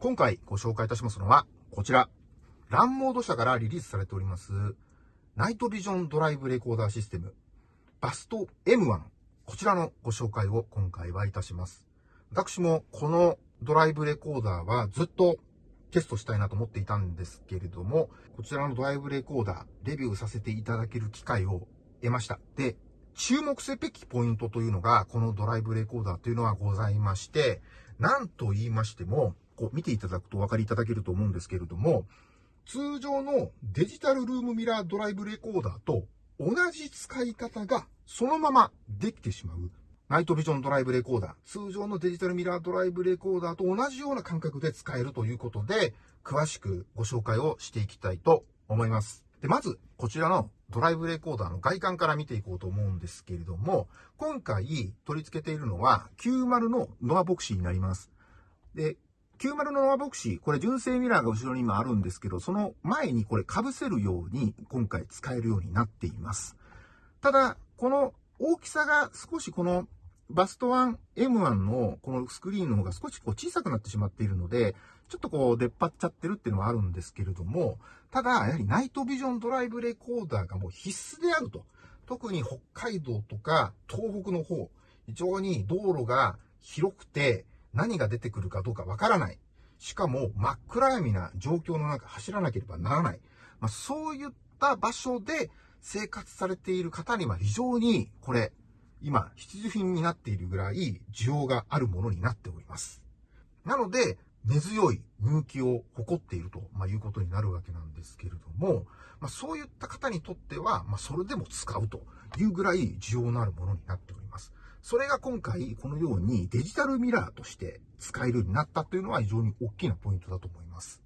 今回ご紹介いたしますのは、こちら。ランモード社からリリースされております、ナイトビジョンドライブレコーダーシステム、バスト M1。こちらのご紹介を今回はいたします。私もこのドライブレコーダーはずっとテストしたいなと思っていたんですけれども、こちらのドライブレコーダー、レビューさせていただける機会を得ました。で、注目すべきポイントというのが、このドライブレコーダーというのはございまして、なんと言いましても、こう見ていただくとお分かりいただけると思うんですけれども、通常のデジタルルームミラードライブレコーダーと同じ使い方がそのままできてしまう。ナイトビジョンドライブレコーダー、通常のデジタルミラードライブレコーダーと同じような感覚で使えるということで、詳しくご紹介をしていきたいと思います。で、まず、こちらのドライブレコーダーの外観から見ていこうと思うんですけれども、今回取り付けているのは90のノアボクシーになります。で、90のノアボクシー、これ純正ミラーが後ろに今あるんですけど、その前にこれ被せるように今回使えるようになっています。ただ、この大きさが少しこのバスト 1M1 のこのスクリーンの方が少しこう小さくなってしまっているので、ちょっとこう出っ張っちゃってるっていうのはあるんですけれども、ただ、やはりナイトビジョンドライブレコーダーがもう必須であると。特に北海道とか東北の方、非常に道路が広くて何が出てくるかどうかわからない。しかも真っ暗闇な状況の中走らなければならない。まあ、そういった場所で生活されている方には非常にこれ、今必需品になっているぐらい需要があるものになっております。なので、根強い人気を誇っていると、ま、いうことになるわけなんですけれども、まあ、そういった方にとっては、まあ、それでも使うというぐらい需要のあるものになっております。それが今回、このようにデジタルミラーとして使えるようになったというのは非常に大きなポイントだと思います。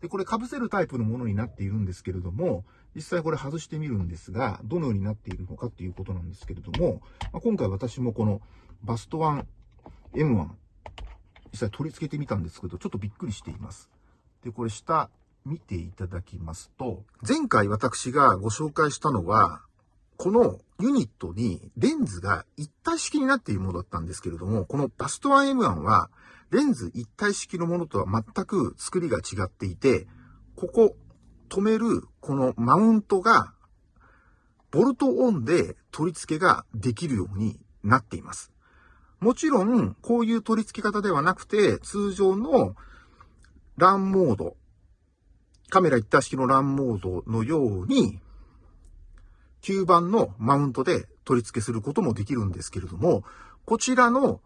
で、これ被せるタイプのものになっているんですけれども、実際これ外してみるんですが、どのようになっているのかっていうことなんですけれども、まあ、今回私もこのバスト1 M1 実際取り付けてみたんですけど、ちょっとびっくりしています。で、これ下見ていただきますと、前回私がご紹介したのは、このユニットにレンズが一体式になっているものだったんですけれども、このバスト 1M1 はレンズ一体式のものとは全く作りが違っていて、ここ止めるこのマウントがボルトオンで取り付けができるようになっています。もちろん、こういう取り付け方ではなくて、通常のランモード、カメラ一体式のランモードのように、吸盤のマウントで取り付けすることもできるんですけれども、こちらの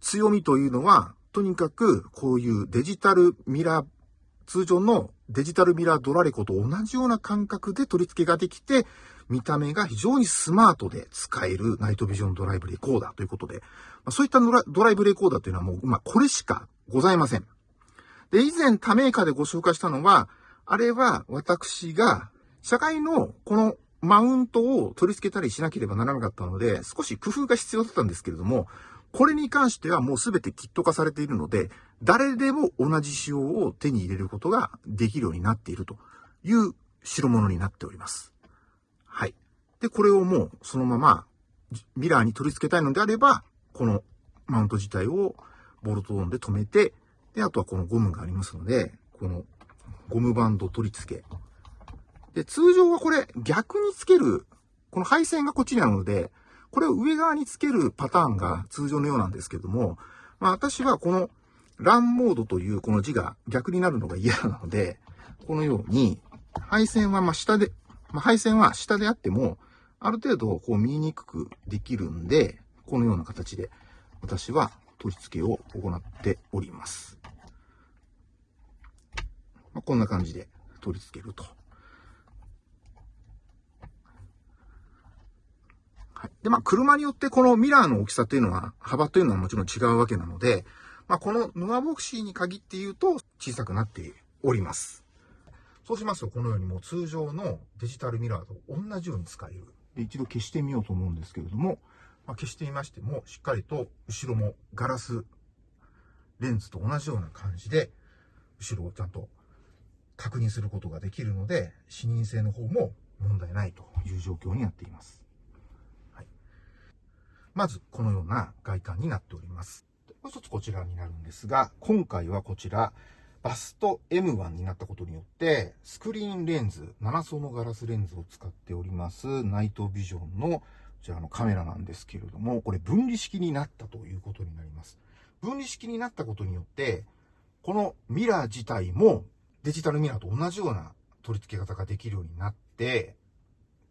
強みというのは、とにかくこういうデジタルミラー、通常のデジタルミラードラレコと同じような感覚で取り付けができて、見た目が非常にスマートで使えるナイトビジョンドライブレコーダーということで、そういったドライブレコーダーというのはもう、まあ、これしかございません。で、以前他メーカーでご紹介したのは、あれは私が、社会のこのマウントを取り付けたりしなければならなかったので、少し工夫が必要だったんですけれども、これに関してはもうすべてキット化されているので、誰でも同じ仕様を手に入れることができるようになっているという代物になっております。はい。で、これをもうそのままミラーに取り付けたいのであれば、このマウント自体をボルトオンで止めて、で、あとはこのゴムがありますので、このゴムバンド取り付け。で、通常はこれ逆につける、この配線がこっちにあるので、これを上側につけるパターンが通常のようなんですけども、まあ私はこのランモードというこの字が逆になるのが嫌なので、このように配線はま下でまあ、配線は下であっても、ある程度こう見えにくくできるんで、このような形で私は取り付けを行っております。まあ、こんな感じで取り付けると。はい。で、まあ、車によってこのミラーの大きさというのは、幅というのはもちろん違うわけなので、まあ、このヌアボクシーに限って言うと小さくなっております。そうしますと、このようにもう通常のデジタルミラーと同じように使える。で、一度消してみようと思うんですけれども、まあ、消してみましても、しっかりと後ろもガラスレンズと同じような感じで、後ろをちゃんと確認することができるので、視認性の方も問題ないという状況になっています。まず、このような外観になっております。もう一つこちらになるんですが、今回はこちら、バスト M1 になったことによって、スクリーンレンズ、7層のガラスレンズを使っております、ナイトビジョンのこちらのカメラなんですけれども、これ分離式になったということになります。分離式になったことによって、このミラー自体もデジタルミラーと同じような取り付け方ができるようになって、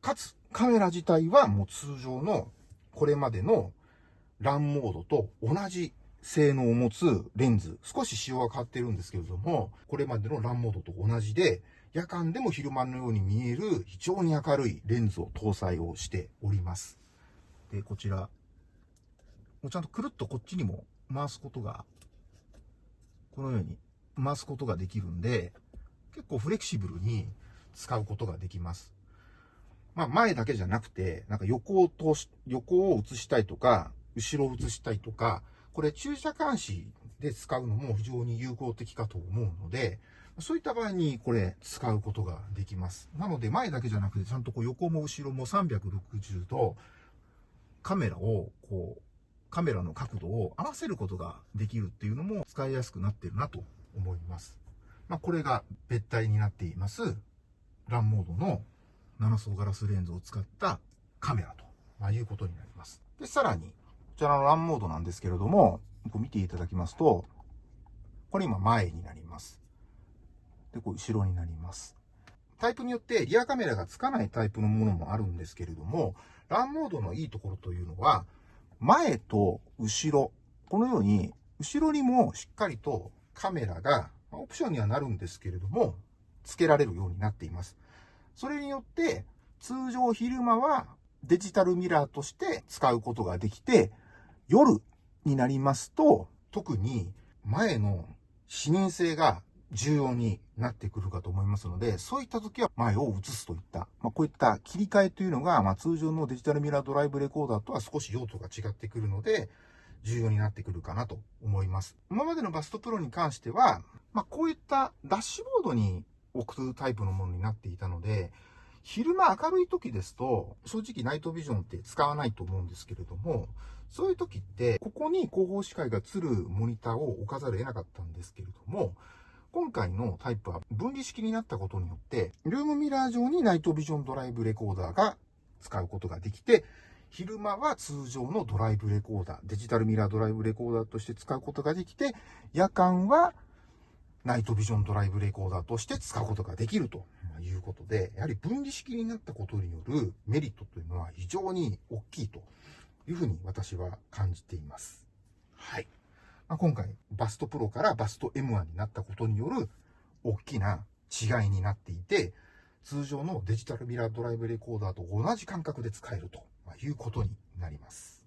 かつカメラ自体はもう通常のこれまでのランモードと同じ性能を持つレンズ、少し仕様が変わってるんですけれども、これまでのランモードと同じで、夜間でも昼間のように見える非常に明るいレンズを搭載をしております。で、こちら、もうちゃんとくるっとこっちにも回すことが、このように回すことができるんで、結構フレキシブルに使うことができます。まあ前だけじゃなくて、なんか横を通し、横を映したいとか、後ろを映したいとか、これ駐車監視で使うのも非常に有効的かと思うので、そういった場合にこれ使うことができます。なので前だけじゃなくてちゃんとこう横も後ろも360度カメラをこうカメラの角度を合わせることができるっていうのも使いやすくなってるなと思います。まあ、これが別体になっていますランモードの7層ガラスレンズを使ったカメラと、まいうことになります。で、さらにこちらのランモードなんですけれども、こう見ていただきますと、これ今前になります。で、こう後ろになります。タイプによってリアカメラがつかないタイプのものもあるんですけれども、ランモードのいいところというのは、前と後ろ、このように、後ろにもしっかりとカメラが、オプションにはなるんですけれども、付けられるようになっています。それによって、通常昼間はデジタルミラーとして使うことができて、夜になりますと、特に前の視認性が重要になってくるかと思いますので、そういった時は前を映すといった、まあ、こういった切り替えというのが、まあ、通常のデジタルミラードライブレコーダーとは少し用途が違ってくるので、重要になってくるかなと思います。今までのバストプロに関しては、まあ、こういったダッシュボードに置くタイプのものになっていたので、昼間明るい時ですと、正直ナイトビジョンって使わないと思うんですけれども、そういう時って、ここに後方視界が映るモニターを置かざるを得なかったんですけれども、今回のタイプは分離式になったことによって、ルームミラー上にナイトビジョンドライブレコーダーが使うことができて、昼間は通常のドライブレコーダー、デジタルミラードライブレコーダーとして使うことができて、夜間はナイトビジョンドライブレコーダーとして使うことができるということで、やはり分離式になったことによるメリットというのは非常に大きいというふうに私は感じています。はい。まあ、今回、バストプロからバスト M1 になったことによる大きな違いになっていて、通常のデジタルミラードライブレコーダーと同じ感覚で使えるということになります。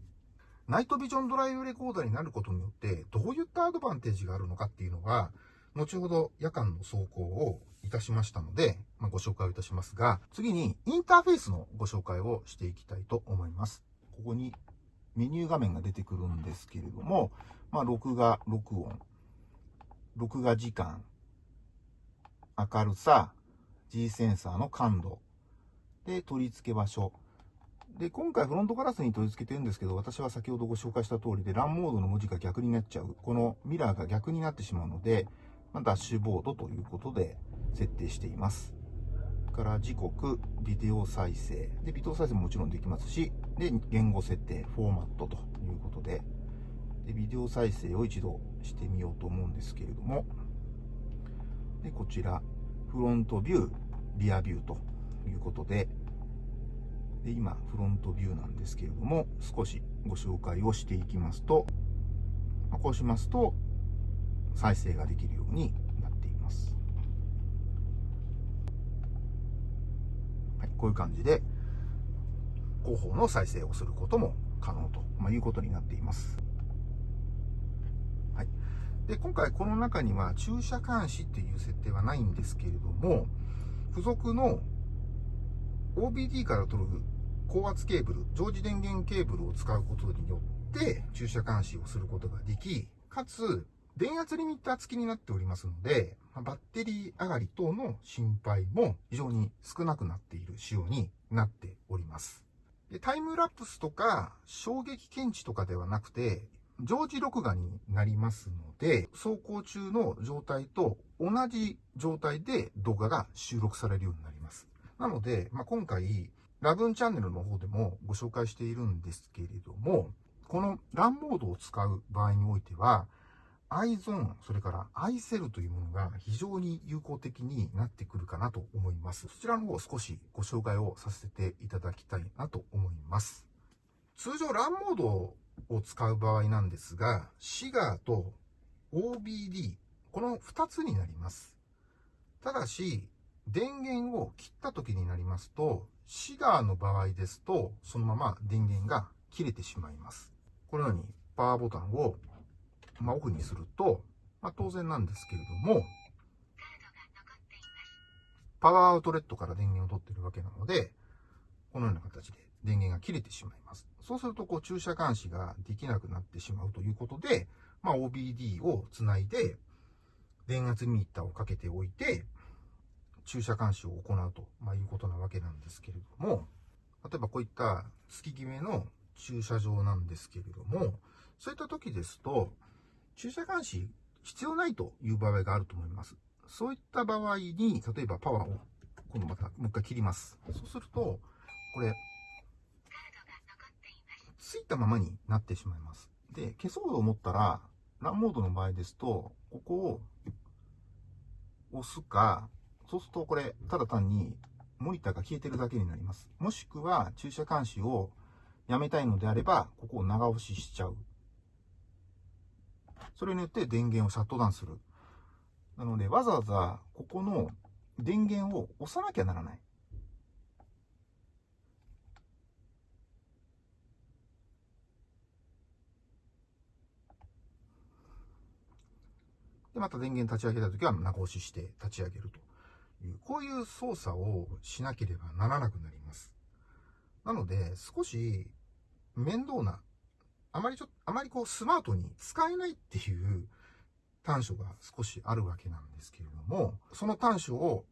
ナイトビジョンドライブレコーダーになることによって、どういったアドバンテージがあるのかっていうのは、後ほど夜間の走行をいたしましたので、まあ、ご紹介をいたしますが、次にインターフェースのご紹介をしていきたいと思います。ここにメニュー画面が出てくるんですけれども、まあ、録画、録音、録画時間、明るさ、G センサーの感度、で、取り付け場所。で、今回フロントガラスに取り付けてるんですけど、私は先ほどご紹介した通りで、ランモードの文字が逆になっちゃう。このミラーが逆になってしまうので、ま、ダッシュボードということで設定しています。から時刻、ビデオ再生。で、ビデオ再生ももちろんできますし、で、言語設定、フォーマットということで、で、ビデオ再生を一度してみようと思うんですけれども、で、こちら、フロントビュー、リアビューということで、で、今、フロントビューなんですけれども、少しご紹介をしていきますと、こうしますと、再生ができるようになっています。はい、こういう感じで、後方の再生をすることも可能と、まあ、いうことになっています。はい。で、今回この中には駐車監視っていう設定はないんですけれども、付属の OBD から取る高圧ケーブル、常時電源ケーブルを使うことによって駐車監視をすることができ、かつ電圧リミッター付きになっておりますので、バッテリー上がり等の心配も非常に少なくなっている仕様になっております。でタイムラプスとか衝撃検知とかではなくて、常時録画になりますので、走行中の状態と同じ状態で動画が収録されるようになります。なので、まあ、今回、ラブンチャンネルの方でもご紹介しているんですけれども、この LAN モードを使う場合においては、iZone、それから iCell というものが非常に有効的になってくるかなと思います。そちらの方を少しご紹介をさせていただきたいなと思います。通常 LAN モードを使う場合なんですが、シガーと OBD、この2つになります。ただし、電源を切った時になりますと、シガーの場合ですと、そのまま電源が切れてしまいます。このようにパワーボタンをまあ、オフにすると、まあ、当然なんですけれども、パワーアウトレットから電源を取ってるわけなので、このような形で電源が切れてしまいます。そうすると、こう、駐車監視ができなくなってしまうということで、まあ、OBD をつないで、電圧ミーターをかけておいて、駐車監視を行うと、ま、いうことなわけなんですけれども、例えばこういった月決めの駐車場なんですけれども、そういった時ですと、駐車監視必要ないという場合があると思います。そういった場合に、例えばパワーを、今度またもう一回切ります。そうすると、これ、ついたままになってしまいます。で、消そうと思ったら、ランモードの場合ですと、ここを押すか、そうするとこれ、ただ単にモニターが消えてるだけになります。もしくは、駐車監視をやめたいのであれば、ここを長押ししちゃう。それによって電源をシャットダウンする。なので、わざわざここの電源を押さなきゃならない。で、また電源立ち上げたときは長押しして立ち上げるという、こういう操作をしなければならなくなります。なので、少し面倒なあまりちょっと、あまりこうスマートに使えないっていう短所が少しあるわけなんですけれども、その短所を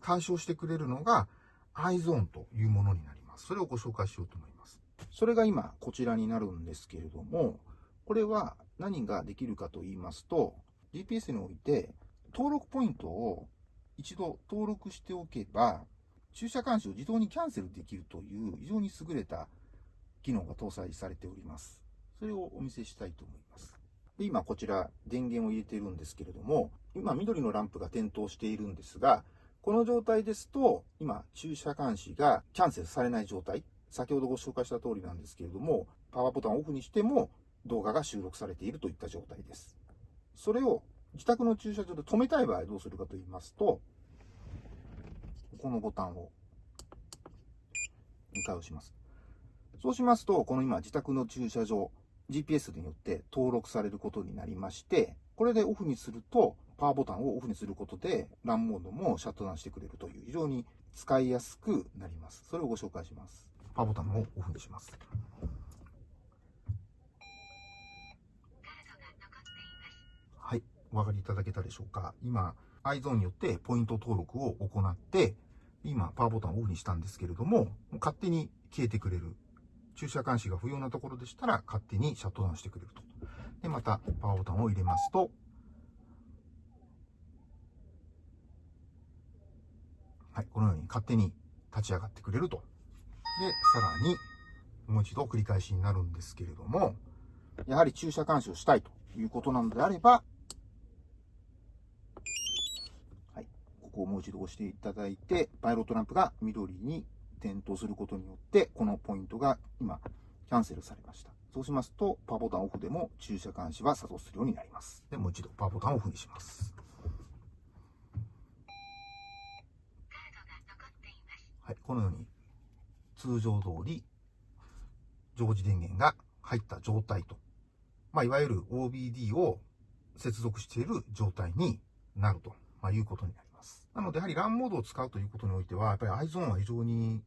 解消してくれるのが iZone というものになります。それをご紹介しようと思います。それが今こちらになるんですけれども、これは何ができるかと言いますと、GPS において登録ポイントを一度登録しておけば、駐車監視を自動にキャンセルできるという非常に優れた機能が搭載されております。それをお見せしたいと思います。で今こちら電源を入れているんですけれども、今緑のランプが点灯しているんですが、この状態ですと、今駐車監視がキャンセルされない状態、先ほどご紹介した通りなんですけれども、パワーボタンをオフにしても動画が収録されているといった状態です。それを自宅の駐車場で止めたい場合どうするかと言いますと、このボタンを2回押します。そうしますと、この今自宅の駐車場、GPS によって登録されることになりまして、これでオフにすると、パワーボタンをオフにすることで、ランモードもシャットダウンしてくれるという、非常に使いやすくなります。それをご紹介します。パワーボタンをオフにします。はい、お分かりいただけたでしょうか？今、iZone によってポイント登録を行って、今、パワーボタンをオフにしたんですけれども、勝手に消えてくれる駐車監視が不要なところでしたら勝手にシャットダウンしてくれると。で、またパワーボタンを入れますと、はい、このように勝手に立ち上がってくれると。で、さらに、もう一度繰り返しになるんですけれども、やはり駐車監視をしたいということなのであれば、はい、ここをもう一度押していただいて、パイロットランプが緑に点灯することによって、このポイントが今、キャンセルされました。そうしますと、パワーボタンオフでも駐車監視は作動するようになります。で、もう一度パワーボタンをオフにします。はい、このように、通常通り、常時電源が入った状態と、まあ、いわゆる OBD を接続している状態になると、まあ、いうことになります。なので、やはり LAN モードを使うということにおいては、やっぱり iZone は非常に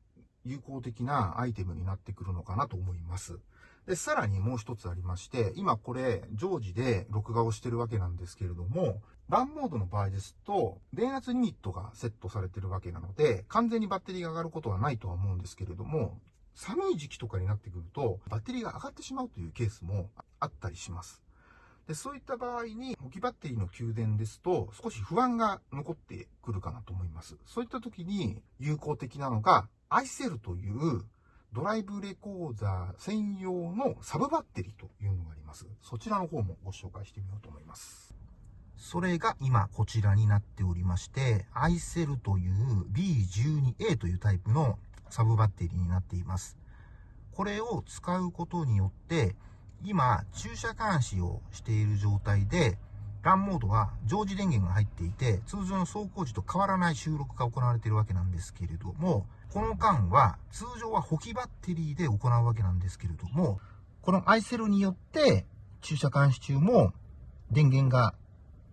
有効的なアイテムになってくるのかなと思います。で、さらにもう一つありまして、今これ常時で録画をしてるわけなんですけれども、ランモードの場合ですと、電圧リミットがセットされてるわけなので、完全にバッテリーが上がることはないとは思うんですけれども、寒い時期とかになってくると、バッテリーが上がってしまうというケースもあったりします。で、そういった場合に、置きバッテリーの給電ですと、少し不安が残ってくるかなと思います。そういった時に有効的なのが、アイセルというドライブレコーダー専用のサブバッテリーというのがあります。そちらの方もご紹介してみようと思います。それが今こちらになっておりまして、アイセルという B12A というタイプのサブバッテリーになっています。これを使うことによって、今、駐車監視をしている状態で、ランモードは常時電源が入っていて、通常の走行時と変わらない収録が行われているわけなんですけれども、この間は、通常は補給バッテリーで行うわけなんですけれども、このアイセルによって、駐車監視中も電源が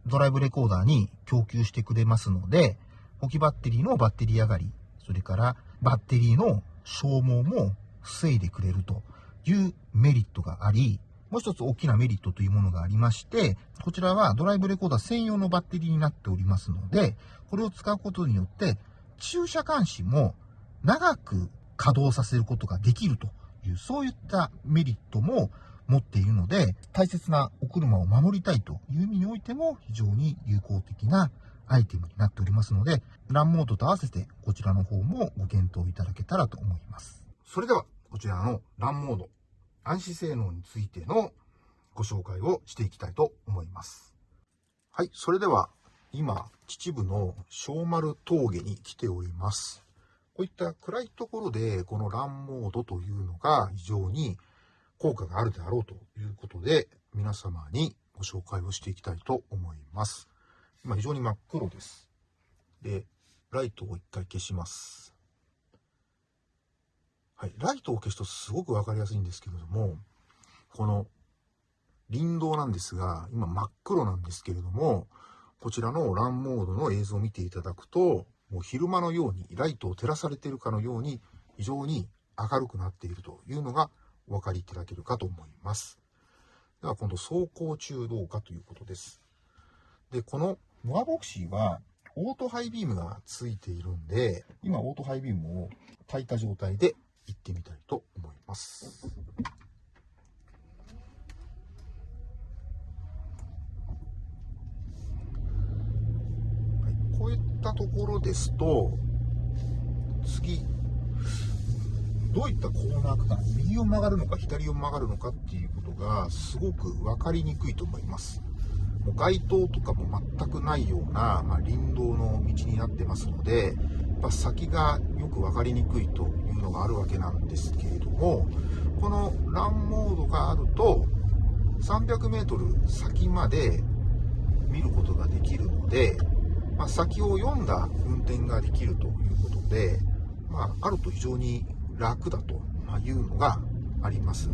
ドライブレコーダーに供給してくれますので、補給バッテリーのバッテリー上がり、それからバッテリーの消耗も防いでくれるというメリットがあり、もう一つ大きなメリットというものがありまして、こちらはドライブレコーダー専用のバッテリーになっておりますので、これを使うことによって、駐車監視も長く稼働させることができるという、そういったメリットも持っているので、大切なお車を守りたいという意味においても非常に有効的なアイテムになっておりますので、ランモードと合わせてこちらの方もご検討いただけたらと思います。それでは、こちらのランモード、暗視性能についてのご紹介をしていきたいと思います。はい、それでは、今、秩父の小丸峠に来ております。こういった暗いところで、このランモードというのが非常に効果があるであろうということで、皆様にご紹介をしていきたいと思います。今非常に真っ黒です。で、ライトを一回消します。はい、ライトを消すとすごくわかりやすいんですけれども、この林道なんですが、今真っ黒なんですけれども、こちらのランモードの映像を見ていただくと、もう昼間のようにライトを照らされているかのように非常に明るくなっているというのがお分かりいただけるかと思います。では今度走行中どうかということです。で、このノアボクシーはオートハイビームがついているんで、今オートハイビームを焚いた状態で行ってみたいと思います。こういったところですと、次、どういったコーナーか、右を曲がるのか左を曲がるのかっていうことがすごく分かりにくいと思います。もう街灯とかも全くないような、まあ、林道の道になってますので、やっぱ先がよく分かりにくいというのがあるわけなんですけれども、このランモードがあると、300メートル先まで見ることができるので、まあ、先を読んだ運転ができるということで、まあ、あると非常に楽だというのがあります。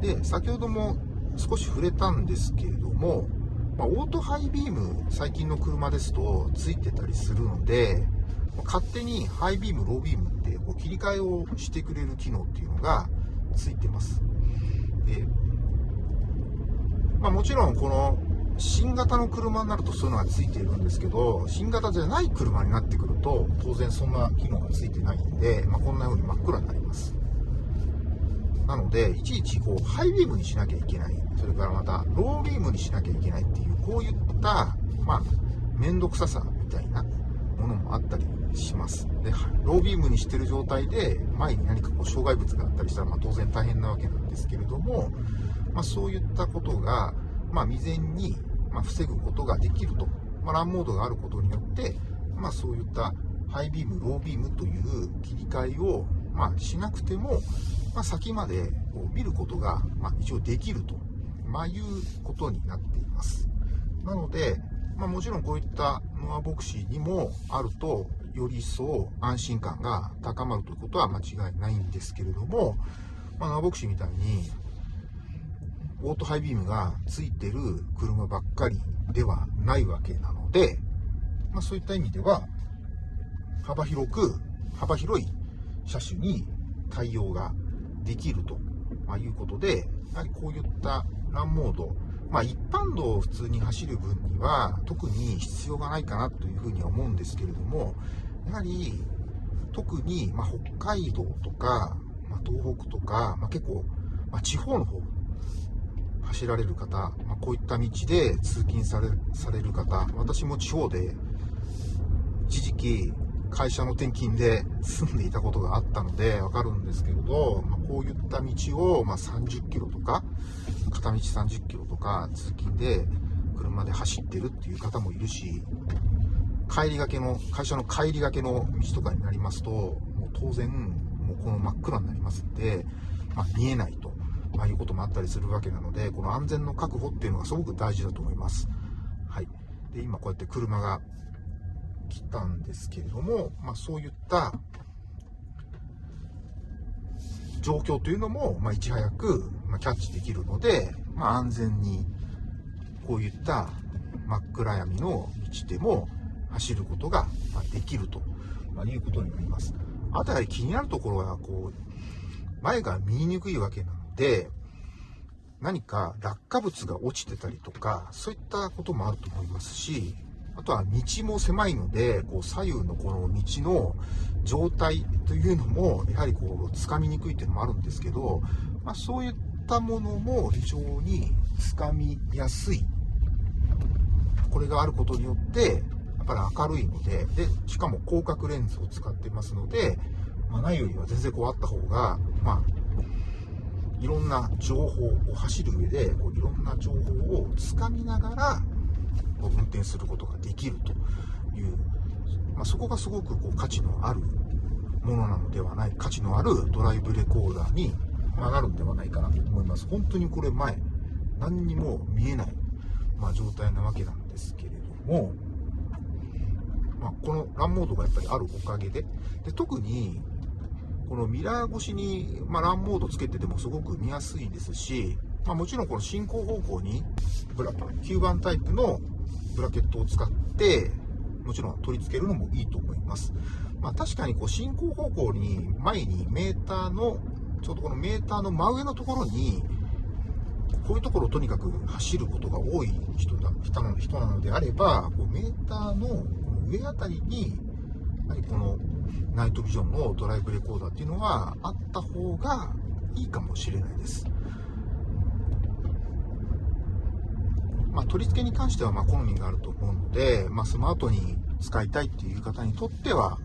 で、先ほども少し触れたんですけれども、まあ、オートハイビーム、最近の車ですとついてたりするので、勝手にハイビーム、ロービームってこう切り替えをしてくれる機能っていうのがついてます。でまあ、もちろんこの新型の車になるとそういうのがついているんですけど、新型じゃない車になってくると、当然そんな機能がついてないんで、まあ、こんな風に真っ暗になります。なので、いちいちこうハイビームにしなきゃいけない。それからまた、ロービームにしなきゃいけないっていう、こういった、まあ、めんどくささみたいなものもあったりします。で、ロービームにしてる状態で、前に何かこう障害物があったりしたら、まあ、当然大変なわけなんですけれども、まあ、そういったことが、まあ、未然に、ま防ぐことができると。まあ、ランモードがあることによって、まあ、そういったハイビーム、ロービームという切り替えを、まあ、しなくても、まあ、先までこう見ることが、まあ、一応できると、まあ、いうことになっています。なので、まあ、もちろんこういったノアボクシーにもあると、より一層安心感が高まるということは間違いないんですけれども、まあ、ノアボクシーみたいに、オートハイビームがついてる車ばっかりではないわけなので、まあ、そういった意味では、幅広く、幅広い車種に対応ができるということで、やはりこういったランモード、まあ、一般道を普通に走る分には特に必要がないかなというふうには思うんですけれども、やはり特にま北海道とか、ま東北とか、ま、結構、ま地方の方走られる方、まあ、こういった道で通勤されされる方、私も地方で一時期会社の転勤で住んでいたことがあったのでわかるんですけれど、まあ、こういった道をま30キロとか、片道30キロとか通勤で車で走ってるっていう方もいるし、帰りがけの、会社の帰りがけの道とかになりますと、もう当然、もうこの真っ暗になりますんで、まあ、見えないと、まあ、いうこともあったりするわけなので、この安全の確保っていうのがすごく大事だと思います。はい。で、今こうやって車が来たんですけれども、まあ、そういった状況というのも、まあ、いち早く、まキャッチできるので、まあ、安全にこういった真っ暗闇の道でも走ることができるということになります。あとは気になるところは、こう、前が見えにくいわけなので、何か落下物が落ちてたりとか、そういったこともあると思いますし、あとは道も狭いので、こう左右のこの道の状態というのも、やはりこう、つかみにくいっていうのもあるんですけど、まあ、そういったものも非常につかみやすい。これがあることによって、やっぱり明るいので、で、しかも広角レンズを使ってますので、まあ、ないよりは全然こうあった方が、まあ、いろんな情報を走る上で、こういろんな情報をつかみながらこう、運転することができるという、まあ、そこがすごくこう価値のあるものなのではない、価値のあるドライブレコーダーになるんではないかなと思います。本当にこれ前、何にも見えない、まあ、状態なわけなんですけれども、まあ、このランモードがやっぱりあるおかげで、で特にこのミラー越しに、まあ、ランモードつけててもすごく見やすいですし、まあ、もちろんこの進行方向にブラ吸盤タイプのブラケットを使ってもちろん取り付けるのもいいと思います。まあ、確かにこう進行方向に前にメーターのちょうどこのメーターの真上のところにこういうところをとにかく走ることが多い人だ人な人なのであればこうメーターのこの上あたりにやはりこのナイトビジョンのドライブレコーダーっていうのはあった方がいいかもしれないです。まあ、取り付けに関してはま好みがあると思うので、まあ、スマートに使いたいっていう方にとっては、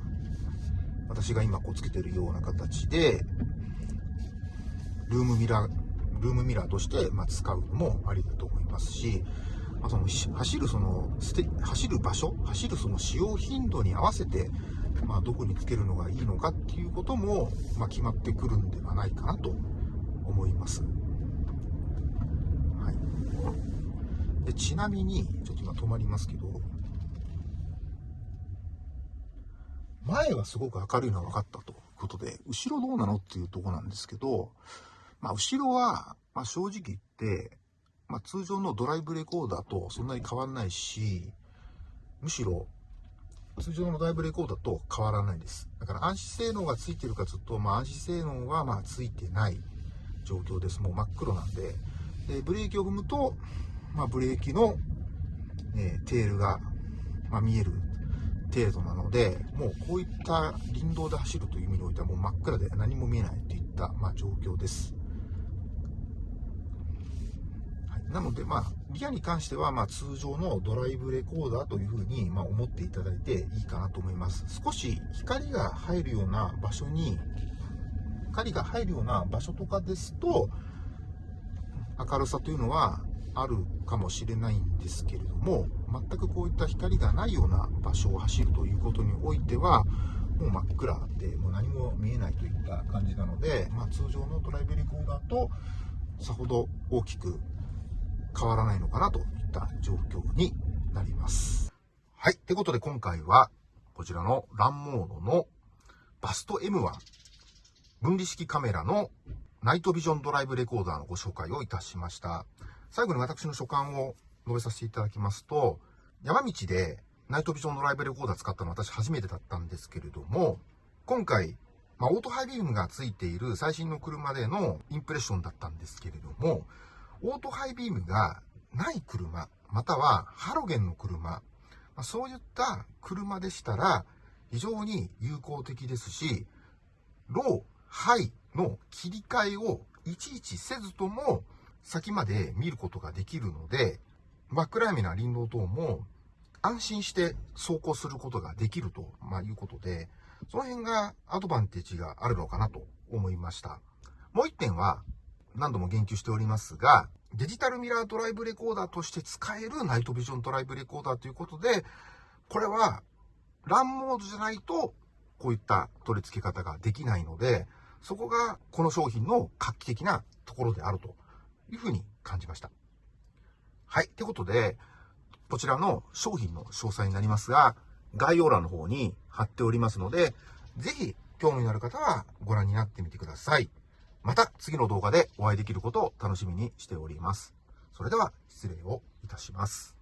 私が今こうつけてるような形で、ルームミラー、ルームミラーとしてま使うのもありだと思いますし、まあ、その走るその走る場所、走るその使用頻度に合わせて、まあ、どこにつけるのがいいのかっていうことも、まあ、決まってくるんではないかなと思います。はいでちなみに、ちょっと今止まりますけど、前はすごく明るいのは分かったということで、後ろどうなのっていうとこなんですけど、まあ、後ろは、まあ、正直言って、まあ、通常のドライブレコーダーとそんなに変わらないし、むしろ、通常のライブレコーダーと変わらないです。だから安心性能がついてるかずっと、まあ、安心性能はまあついてない状況です。もう真っ黒なんで。で、ブレーキを踏むと、まあ、ブレーキの、え、テールが、まあ、見える程度なので、もうこういった林道で走るという意味においてはもう真っ暗で何も見えないといった、まあ、状況です。はい、なので、まあ、リアに関しては、まあ、通常のドライブレコーダーというふうに、まあ、思っていただいていいかなと思います。少し光が入るような場所に、光が入るような場所とかですと、明るさというのはあるかもしれないんですけれども全くこういった光がないような場所を走るということにおいてはもう真っ暗でもう何も見えないといった感じなので、まあ、通常のドライブレコーダーとさほど大きく変わらないのかなといった状況になります。はい。ということで今回はこちらのランモードのバスト M1 分離式カメラのナイトビジョンドライブレコーダーのご紹介をいたしました。最後に私の所感を述べさせていただきますと、山道でナイトビジョンドライブレコーダー使ったのは私初めてだったんですけれども、今回、まあ、オートハイビームがついている最新の車でのインプレッションだったんですけれども、オートハイビームがない車、またはハロゲンの車、ま、そういった車でしたら非常に有効的ですし、ロー、ハイの切り替えをいちいちせずとも先まで見ることができるので、真っ暗闇な林道等も安心して走行することができると、ま、いうことで、その辺がアドバンテージがあるのかなと思いました。もう一点は、何度も言及しておりますが、デジタルミラードライブレコーダーとして使えるナイトビジョンドライブレコーダーということで、これは、ランモードじゃないと、こういった取り付け方ができないので、そこがこの商品の画期的なところであるというふうに感じました。はい。ってことで、こちらの商品の詳細になりますが、概要欄の方に貼っておりますので、ぜひ興味のある方はご覧になってみてください。また次の動画でお会いできることを楽しみにしております。それでは失礼をいたします。